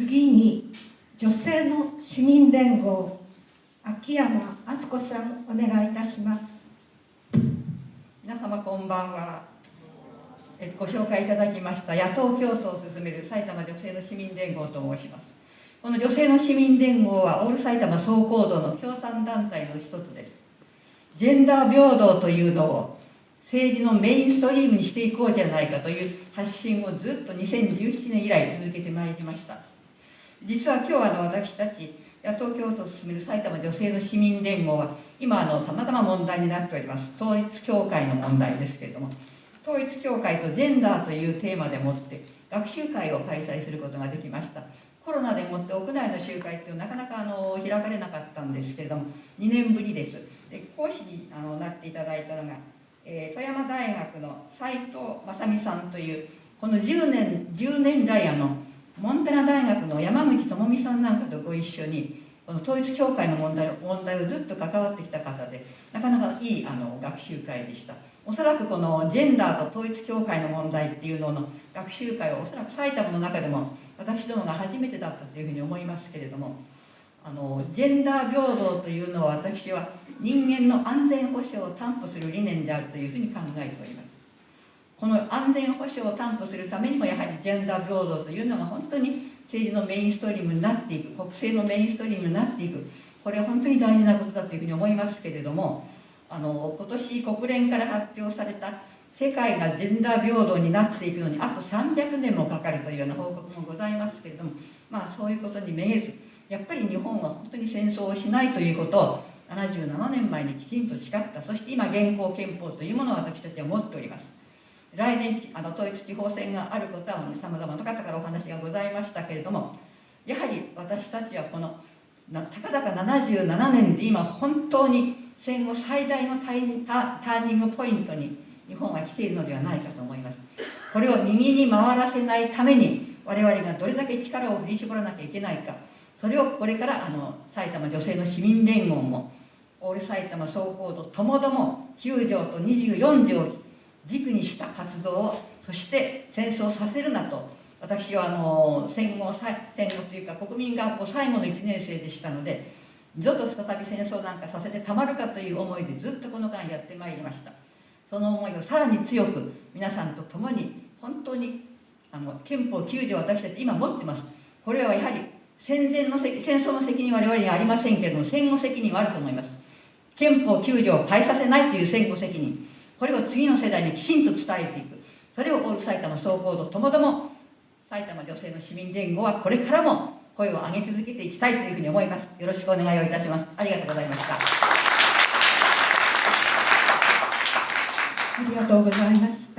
次に女性の市民連合秋山敦子さんお願いいたします。皆様こんばんは。ご紹介いただきました野党共闘を進める埼玉女性の市民連合と申します。この女性の市民連合はオール埼玉総行動の共産団体の一つです。ジェンダー平等というのを政治のメインストリームにしていこうじゃないかという発信をずっと2017年以来続けてまいりました。実は今日あの私たち野党共闘を進める埼玉女性の市民連合は今さまざま問題になっております。統一教会の問題ですけれども統一教会とジェンダーというテーマでもって学習会を開催することができました。コロナでもって屋内の集会っていうのはなかなかあの開かれなかったんですけれども2年ぶりです。で講師にあのなっていただいたのが、えー、富山大学の斉藤正美さんというこの10年10年来あのモンテナ大学の山口智美さんなんかとご一緒にこの統一教会の問題問題をずっと関わってきた方でなかなかいいあの学習会でした。おそらくこのジェンダーと統一教会の問題っていうのの学習会はおそらく埼玉の中でも私どもが初めてだったというふうに思いますけれどもあのジェンダー平等というのは私は人間の安全保障を担保する理念であるというふうに考えております。この安全保障を担保するためにもやはりジェンダー平等というのが本当に政治のメインストリームになっていく国政のメインストリームになっていく。これは本当に大事なことだというふうに思いますけれどもあの今年国連から発表された世界がジェンダー平等になっていくのにあと300年もかかるというような報告もございますけれどもまあそういうことにめげずやっぱり日本は本当に戦争をしないということを77年前にきちんと誓った。そして今現行憲法というものを私たちは持っております。来年あの統一地方選があることはさまざまな方からお話がございましたけれどもやはり私たちはこのたかだか77年で今本当に戦後最大のターターニングポイントに日本は来ているのではないかと思います。これを右に回らせないために我々がどれだけ力を振り絞らなきゃいけないかそれをこれからあの埼玉女性の市民連合もオール埼玉総合度ともども9条と24条軸にした活動をそして戦争させるなと。私はあの戦後戦後というか国民学校最後の1年生でしたので二度と再び戦争なんかさせてたまるかという思いでずっとこの間やってまいりました。その思いをさらに強く皆さんと共に本当にあの憲法9条私たち今持ってます。これはやはり戦前の戦争の責任は我々にはありませんけれども戦後責任はあると思います。憲法9条を変えさせないという戦後責任。これを次の世代にきちんと伝えていく。それをオール埼玉総合とともども埼玉女性の市民連合はこれからも声を上げ続けていきたいというふうに思います。よろしくお願いをいたします。ありがとうございました。ありがとうございます